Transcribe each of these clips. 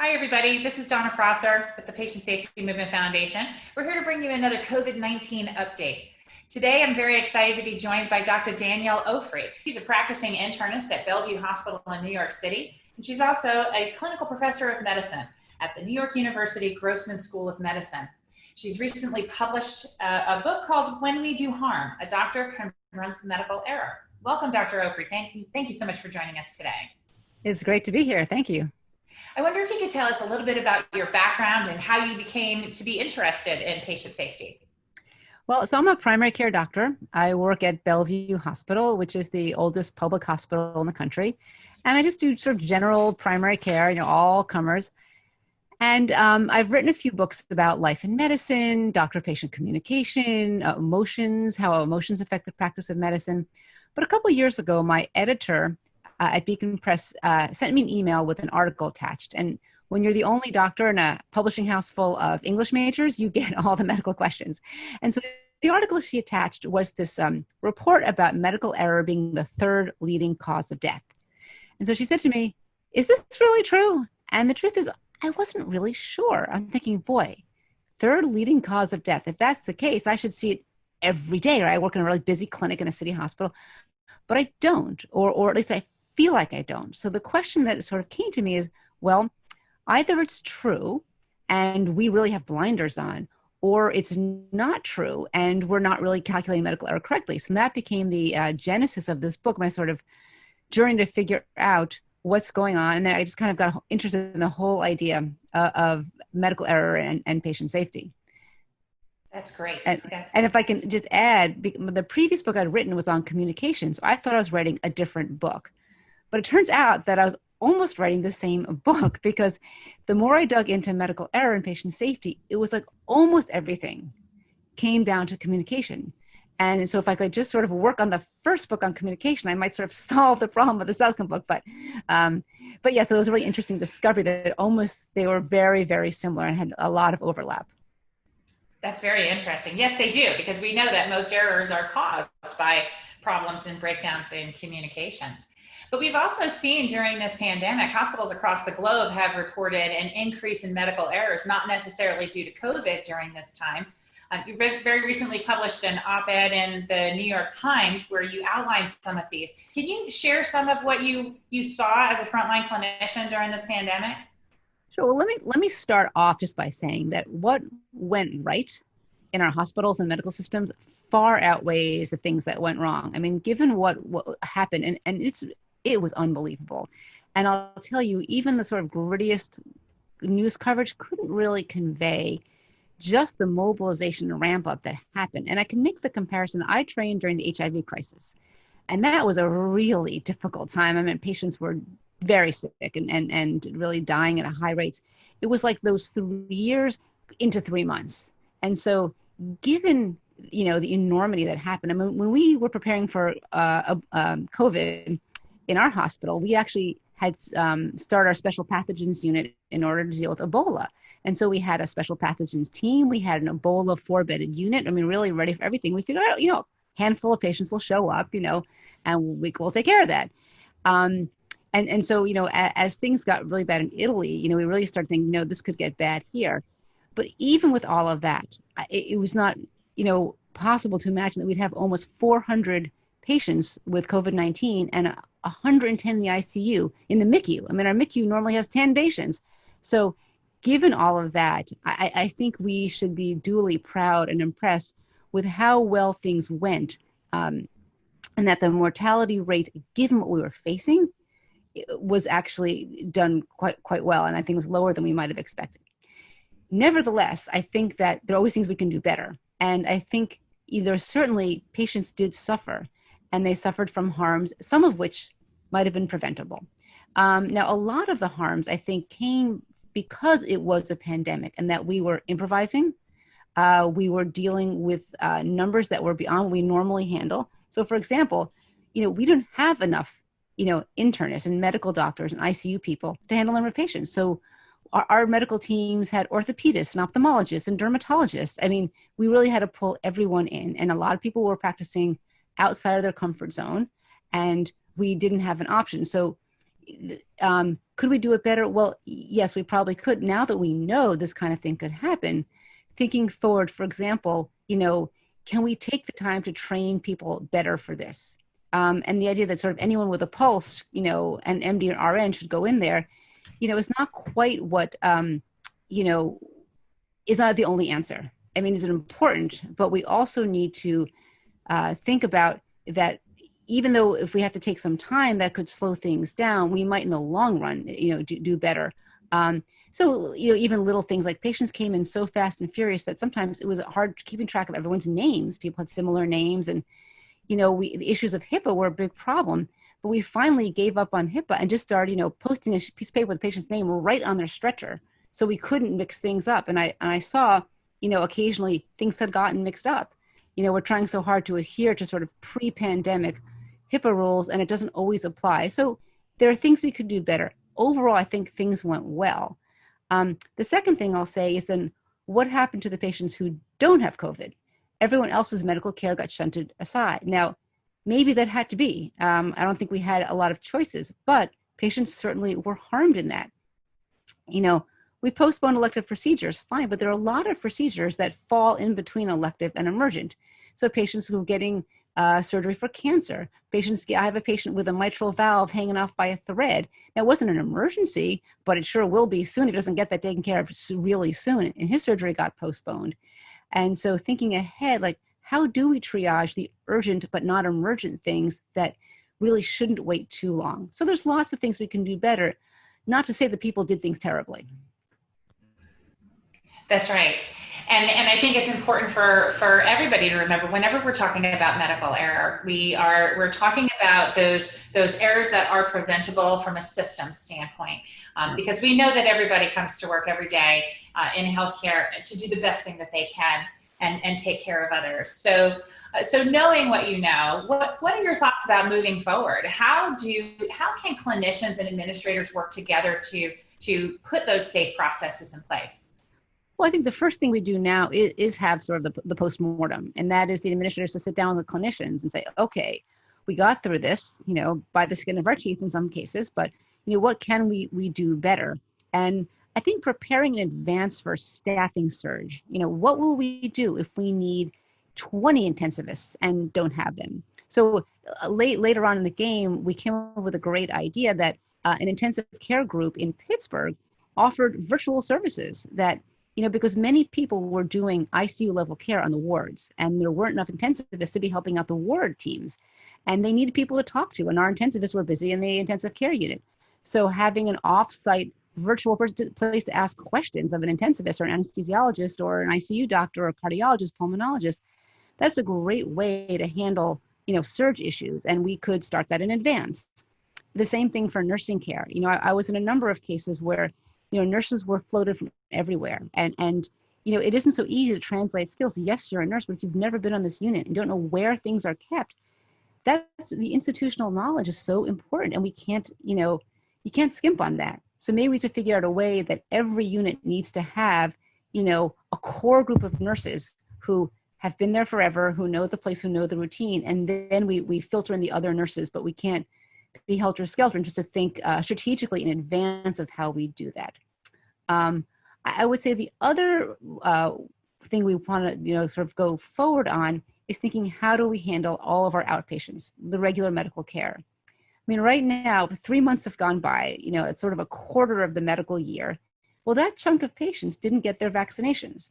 Hi, everybody. This is Donna Prosser with the Patient Safety Movement Foundation. We're here to bring you another COVID 19 update. Today, I'm very excited to be joined by Dr. Danielle Ofri. She's a practicing internist at Bellevue Hospital in New York City, and she's also a clinical professor of medicine at the New York University Grossman School of Medicine. She's recently published a, a book called When We Do Harm A Doctor Confronts Medical Error. Welcome, Dr. Ofri. Thank you, thank you so much for joining us today. It's great to be here. Thank you. I wonder if you could tell us a little bit about your background and how you became to be interested in patient safety. Well, so I'm a primary care doctor. I work at Bellevue Hospital, which is the oldest public hospital in the country. And I just do sort of general primary care, you know, all comers. And um, I've written a few books about life in medicine, doctor patient communication, uh, emotions, how emotions affect the practice of medicine. But a couple years ago, my editor uh, at Beacon Press uh, sent me an email with an article attached. And when you're the only doctor in a publishing house full of English majors, you get all the medical questions. And so the article she attached was this um, report about medical error being the third leading cause of death. And so she said to me, Is this really true? And the truth is, I wasn't really sure. I'm thinking, boy, third leading cause of death. If that's the case, I should see it every day. Right? I work in a really busy clinic in a city hospital, but I don't, or, or at least I feel like I don't. So the question that sort of came to me is, well, either it's true and we really have blinders on, or it's not true and we're not really calculating medical error correctly. So that became the uh, genesis of this book, my sort of journey to figure out what's going on. And then I just kind of got interested in the whole idea uh, of medical error and, and patient safety. That's great. And, That's and if I can just add, the previous book I'd written was on communication. So I thought I was writing a different book. But it turns out that I was almost writing the same book because the more I dug into medical error and patient safety, it was like almost everything came down to communication. And so if I could just sort of work on the first book on communication, I might sort of solve the problem of the second book. But, um, but yeah, so it was a really interesting discovery that almost they were very, very similar and had a lot of overlap. That's very interesting. Yes, they do, because we know that most errors are caused by problems and breakdowns in communications. But we've also seen during this pandemic, hospitals across the globe have reported an increase in medical errors, not necessarily due to COVID during this time. Um, you very recently published an op-ed in the New York Times where you outlined some of these. Can you share some of what you, you saw as a frontline clinician during this pandemic? Sure. Well, let me let me start off just by saying that what went right in our hospitals and medical systems far outweighs the things that went wrong. I mean, given what, what happened, and, and it's it was unbelievable. And I'll tell you, even the sort of grittiest news coverage couldn't really convey just the mobilization ramp up that happened. And I can make the comparison. I trained during the HIV crisis, and that was a really difficult time. I mean, patients were very sick and, and, and really dying at a high rates. It was like those three years into three months. And so, given you know the enormity that happened, I mean, when we were preparing for uh, um, COVID, in our hospital, we actually had um, started our special pathogens unit in order to deal with Ebola. And so we had a special pathogens team. We had an Ebola four bedded unit. I mean, really ready for everything. We figured out, you know, a handful of patients will show up, you know, and we, will take care of that. Um, and, and so, you know, as, as things got really bad in Italy, you know, we really started thinking, you know, this could get bad here. But even with all of that, it, it was not, you know, possible to imagine that we'd have almost 400 patients with COVID 19 and 110 in the ICU in the MICU. I mean, our MICU normally has 10 patients. So, given all of that, I, I think we should be duly proud and impressed with how well things went, um, and that the mortality rate, given what we were facing, was actually done quite quite well, and I think was lower than we might have expected. Nevertheless, I think that there are always things we can do better, and I think either certainly patients did suffer and they suffered from harms, some of which might have been preventable. Um, now, a lot of the harms, I think, came because it was a pandemic and that we were improvising. Uh, we were dealing with uh, numbers that were beyond what we normally handle. So, for example, you know, we didn't have enough, you know, internists and medical doctors and ICU people to handle number of patients. So, our, our medical teams had orthopedists and ophthalmologists and dermatologists. I mean, we really had to pull everyone in, and a lot of people were practicing outside of their comfort zone and we didn't have an option so um, could we do it better? Well, yes, we probably could. Now that we know this kind of thing could happen, thinking forward, for example, you know, can we take the time to train people better for this? Um, and the idea that sort of anyone with a pulse, you know, an MD or RN should go in there, you know, is not quite what, um, you know, is not the only answer. I mean, it's important, but we also need to uh, think about that even though if we have to take some time that could slow things down we might in the long run you know do, do better. Um, so you know even little things like patients came in so fast and furious that sometimes it was hard keeping track of everyone's names. People had similar names and you know we the issues of hipaa were a big problem but we finally gave up on hipaa and just started you know posting a piece of paper with the patient's name right on their stretcher. So we couldn't mix things up. And i and i saw you know occasionally things had gotten mixed up you know we're trying so hard to adhere to sort of pre-pandemic HIPAA rules and it doesn't always apply. So there are things we could do better. Overall, I think things went well. Um, the second thing I'll say is then what happened to the patients who don't have COVID? Everyone else's medical care got shunted aside. Now, maybe that had to be. Um, I don't think we had a lot of choices, but patients certainly were harmed in that. You know, we postpone elective procedures, fine, but there are a lot of procedures that fall in between elective and emergent. So patients who are getting uh, surgery for cancer. Patients, I have a patient with a mitral valve hanging off by a thread. Now, it wasn't an emergency, but it sure will be soon. He doesn't get that taken care of really soon, and his surgery got postponed. And so, thinking ahead, like, how do we triage the urgent but not emergent things that really shouldn't wait too long? So, there's lots of things we can do better. Not to say that people did things terribly. That's right and and I think it's important for for everybody to remember whenever we're talking about medical error, we are we're talking about those those errors that are preventable from a system standpoint, um, because we know that everybody comes to work every day uh, in healthcare to do the best thing that they can and and take care of others. So. Uh, so knowing what you know, what, what are your thoughts about moving forward? How do how can clinicians and administrators work together to to put those safe processes in place? Well, I think the first thing we do now is, is have sort of the, the post-mortem, and that is the administrators to sit down with the clinicians and say, okay, we got through this, you know, by the skin of our teeth in some cases, but you know, what can we we do better? And I think preparing in advance for staffing surge, you know, what will we do if we need 20 intensivists and don't have them? So uh, late later on in the game, we came up with a great idea that uh, an intensive care group in Pittsburgh offered virtual services that you know, because many people were doing ICU level care on the wards, and there weren't enough intensivists to be helping out the ward teams, and they needed people to talk to, and our intensivists were busy in the intensive care unit. So having an off-site virtual place to ask questions of an intensivist or an anesthesiologist or an ICU doctor or a cardiologist, pulmonologist, that's a great way to handle, you know, surge issues, and we could start that in advance. The same thing for nursing care. You know, I, I was in a number of cases where you know nurses were floated from everywhere. And and you know it isn't so easy to translate skills. Yes you're a nurse but if you've never been on this unit and don't know where things are kept that's the institutional knowledge is so important and we can't you know you can't skimp on that. So maybe we have to figure out a way that every unit needs to have you know a core group of nurses who have been there forever who know the place who know the routine and then we we filter in the other nurses but we can't be helter skelter and just to think uh, strategically in advance of how we do that um, I would say the other uh, thing we want to, you know, sort of go forward on is thinking how do we handle all of our outpatients, the regular medical care. I mean, right now, three months have gone by, you know, it's sort of a quarter of the medical year. Well, that chunk of patients didn't get their vaccinations,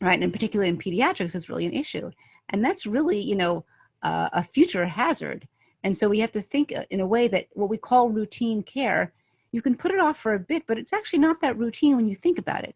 right? And particularly in pediatrics, it's really an issue. And that's really, you know, uh, a future hazard. And so we have to think uh, in a way that what we call routine care you can put it off for a bit, but it's actually not that routine when you think about it.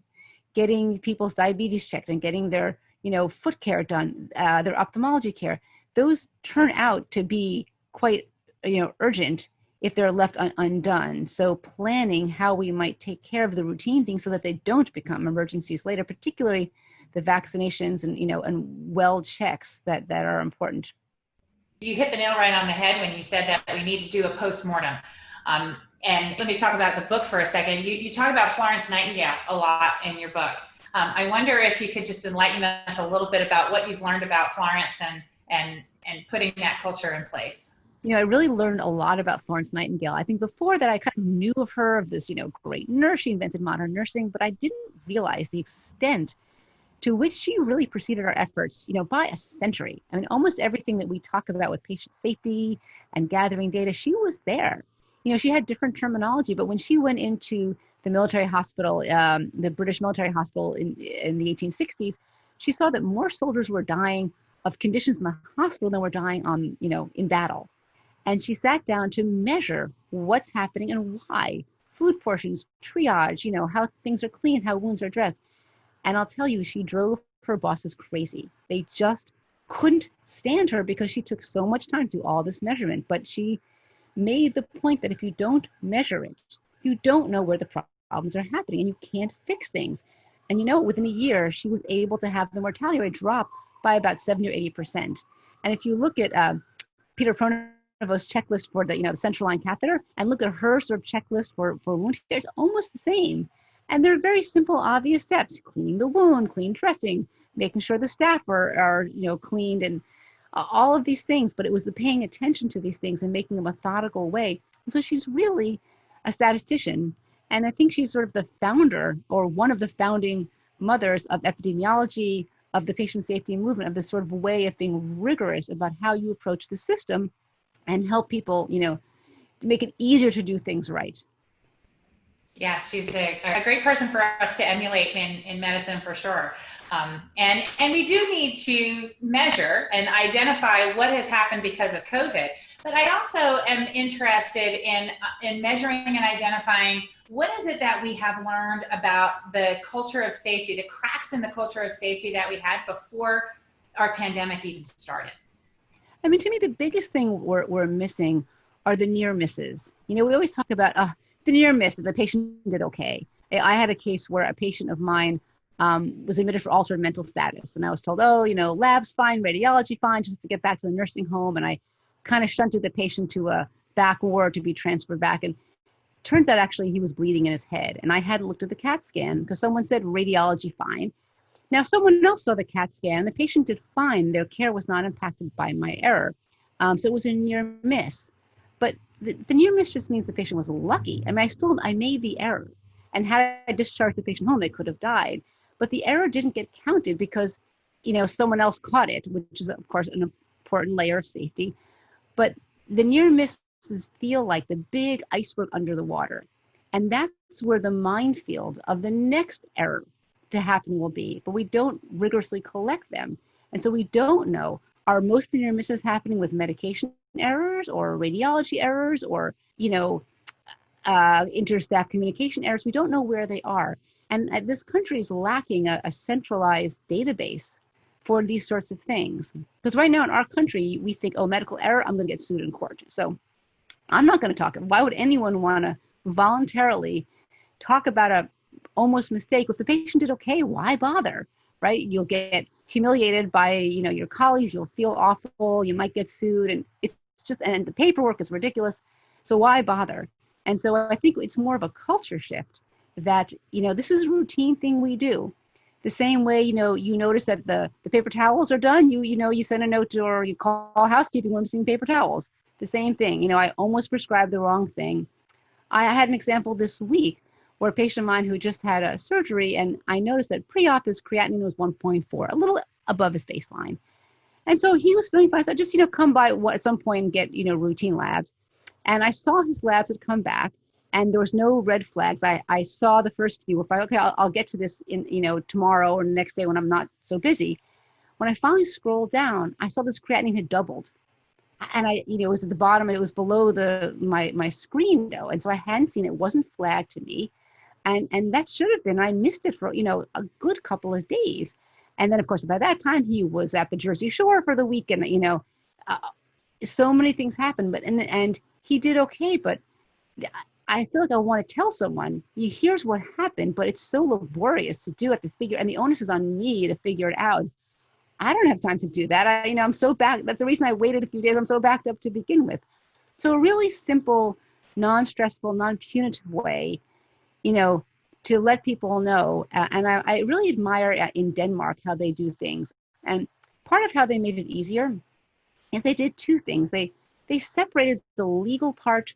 Getting people's diabetes checked and getting their, you know, foot care done, uh, their ophthalmology care, those turn out to be quite, you know, urgent if they're left un undone. So planning how we might take care of the routine things so that they don't become emergencies later, particularly the vaccinations and, you know, and well checks that, that are important. You hit the nail right on the head when you said that we need to do a post-mortem. Um, and let me talk about the book for a second. You, you talk about Florence Nightingale a lot in your book. Um, I wonder if you could just enlighten us a little bit about what you've learned about Florence and, and, and putting that culture in place. you know, I really learned a lot about Florence Nightingale. I think before that, I kind of knew of her, of this, you know, great nurse. She invented modern nursing, but I didn't realize the extent to which she really preceded our efforts, you know, by a century. I mean, almost everything that we talk about with patient safety and gathering data, she was there. You know, she had different terminology, but when she went into the military hospital, um, the British military hospital in, in the 1860s, she saw that more soldiers were dying of conditions in the hospital than were dying on, you know, in battle and she sat down to measure what's happening and why food portions triage you know how things are clean how wounds are dressed and i'll tell you she drove her bosses crazy. They just couldn't stand her because she took so much time to do all this measurement. But she made the point that if you don't measure it you don't know where the problems are happening and you can't fix things. And you know within a year she was able to have the mortality rate drop by about 70 or 80 percent. And if you look at uh, peter Pronovost checklist for the you know the central line catheter and look at her sort of checklist for for wound care it's almost the same and they're very simple obvious steps cleaning the wound clean dressing making sure the staff are, are you know cleaned and all of these things. But it was the paying attention to these things and making a methodical way. So she's really a statistician. And i think she's sort of the founder or one of the founding mothers of epidemiology of the patient safety movement of this sort of way of being rigorous about how you approach the system and help people, you know, to make it easier to do things right. Yeah, she's a, a great person for us to emulate in, in medicine for sure. Um, and, and we do need to measure and identify what has happened because of COVID. But I also am interested in, in measuring and identifying what is it that we have learned about the culture of safety, the cracks in the culture of safety that we had before our pandemic even started. I mean, to me, the biggest thing we're, we're missing are the near misses. You know, we always talk about uh, the near miss, that the patient did okay. I had a case where a patient of mine um, was admitted for altered mental status. And I was told, oh, you know, lab's fine, radiology fine, just to get back to the nursing home. And I kind of shunted the patient to a back ward to be transferred back. And turns out actually he was bleeding in his head. And I hadn't looked at the CAT scan because someone said radiology fine. Now, someone else saw the CAT scan. The patient did fine. Their care was not impacted by my error. Um, so it was a near miss. The, the, near miss just means the patient was lucky. I mean, I still, I made the error. And had I discharged the patient home, they could have died. But the error didn't get counted because, you know, someone else caught it, which is, of course, an important layer of safety. But the near misses feel like the big iceberg under the water. And that's where the minefield of the next error to happen will be, but we don't rigorously collect them. And so we don't know are most near misses happening with medication errors or radiology errors or, you know, uh, interstaff communication errors. We don't know where they are. And uh, this country is lacking a, a centralized database for these sorts of things. Because right now in our country, we think, oh, medical error, I'm going to get sued in court. So I'm not going to talk. Why would anyone want to voluntarily talk about a almost mistake. If the patient did okay, why bother? Right? You'll get humiliated by you know your colleagues. You'll feel awful. You might get sued, and it's just and the paperwork is ridiculous. So why bother? And so I think it's more of a culture shift that you know this is a routine thing we do. The same way you know you notice that the the paper towels are done. You you know you send a note to, or you call housekeeping when missing paper towels. The same thing. You know I almost prescribed the wrong thing. I had an example this week or a patient of mine who just had a surgery, and I noticed that pre-op his creatinine was 1.4, a little above his baseline. And so he was feeling fine. So I just, you know, come by at some point and get, you know, routine labs. And I saw his labs had come back and there was no red flags. I, I saw the first few. If I, okay, I'll, I'll get to this in, you know, tomorrow or next day when I'm not so busy. When I finally scrolled down, I saw this creatinine had doubled and I, you know, it was at the bottom. It was below the my my screen though, and so I hadn't seen it. it wasn't flagged to me and and that should have been i missed it for you know a good couple of days. And then of course by that time he was at the jersey shore for the weekend you know uh, so many things happened but and and he did okay but i feel like i want to tell someone here's what happened but it's so laborious to do it to figure and the onus is on me to figure it out. I don't have time to do that. I you know i'm so back that's the reason i waited a few days. I'm so backed up to begin with. So a really simple non-stressful non-punitive way you know, to let people know. Uh, and I, I really admire uh, in Denmark how they do things. And part of how they made it easier is they did two things. They they separated the legal part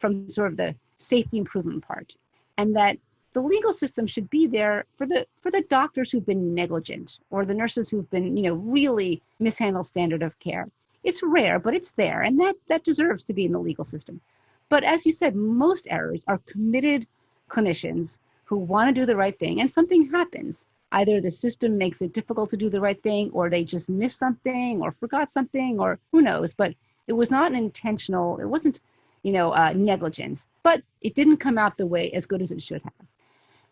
from sort of the safety improvement part, and that the legal system should be there for the for the doctors who've been negligent or the nurses who've been you know really mishandled standard of care it's rare but it's there and that that deserves to be in the legal system but as you said most errors are committed clinicians who want to do the right thing and something happens either the system makes it difficult to do the right thing or they just missed something or forgot something or who knows but it was not an intentional it wasn't you know uh, negligence but it didn't come out the way as good as it should have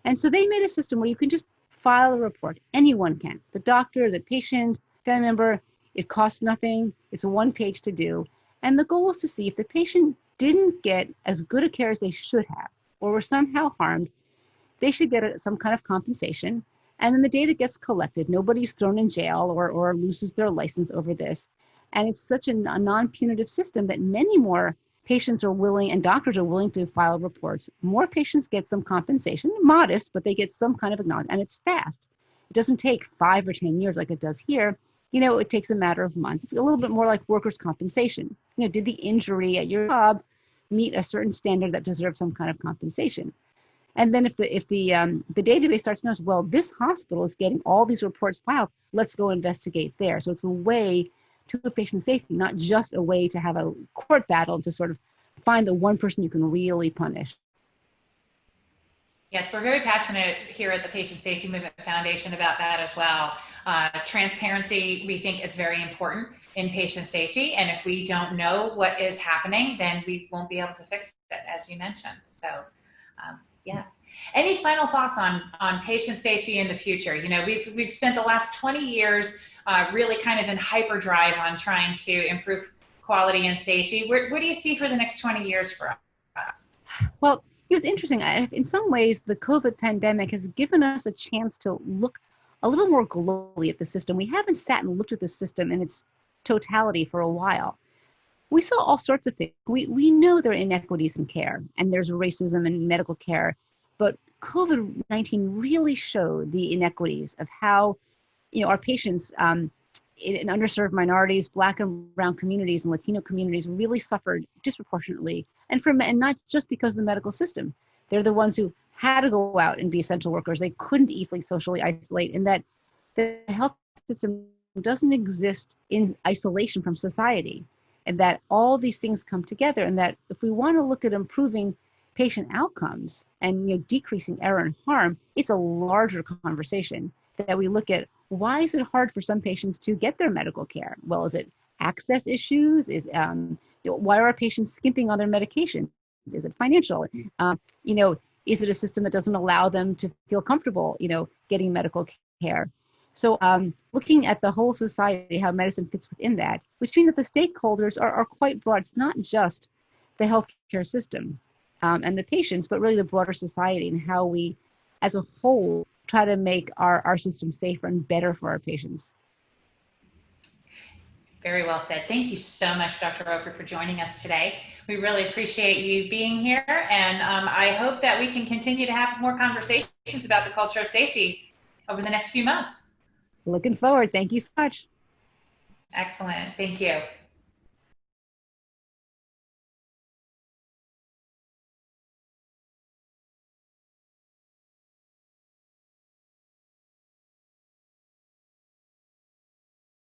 and so they made a system where you can just file a report. Anyone can. The doctor, the patient, family member. It costs nothing. It's a one page to do. And the goal is to see if the patient didn't get as good a care as they should have or were somehow harmed, they should get some kind of compensation. And then the data gets collected. Nobody's thrown in jail or, or loses their license over this. And it's such a, a non punitive system that many more patients are willing and doctors are willing to file reports. More patients get some compensation, modest, but they get some kind of acknowledgement, and it's fast. It doesn't take five or 10 years like it does here. You know, it takes a matter of months. It's a little bit more like workers' compensation. You know, did the injury at your job meet a certain standard that deserves some kind of compensation? And then if the if the um, the database starts to notice, well, this hospital is getting all these reports filed, let's go investigate there. So it's a way to patient safety, not just a way to have a court battle to sort of find the one person you can really punish. Yes, we're very passionate here at the Patient Safety Movement Foundation about that as well. Uh, transparency, we think, is very important in patient safety. And if we don't know what is happening, then we won't be able to fix it, as you mentioned. So, um, yes. Any final thoughts on, on patient safety in the future? You know, we've, we've spent the last 20 years uh, really kind of in hyperdrive on trying to improve quality and safety. Where, what do you see for the next 20 years for us? Well, it was interesting. In some ways, the COVID pandemic has given us a chance to look a little more globally at the system. We haven't sat and looked at the system in its totality for a while. We saw all sorts of things. We, we know there are inequities in care and there's racism in medical care, but COVID 19 really showed the inequities of how you know, our patients um, in, in underserved minorities, Black and Brown communities, and Latino communities really suffered disproportionately, and from and not just because of the medical system. They're the ones who had to go out and be essential workers. They couldn't easily socially isolate, and that the health system doesn't exist in isolation from society, and that all these things come together. And that if we want to look at improving patient outcomes and you know decreasing error and harm, it's a larger conversation that we look at why is it hard for some patients to get their medical care? Well, is it access issues? Is um, why are patients skimping on their medications? Is it financial? Um, you know, is it a system that doesn't allow them to feel comfortable, you know, getting medical care? So, um, looking at the whole society, how medicine fits within that, which means that the stakeholders are, are quite broad. It's not just the healthcare system um, and the patients, but really the broader society and how we, as a whole, try to make our, our system safer and better for our patients. Very well said. Thank you so much, Dr. Ofri, for joining us today. We really appreciate you being here, and um, I hope that we can continue to have more conversations about the culture of safety over the next few months. Looking forward. Thank you so much. Excellent. Thank you.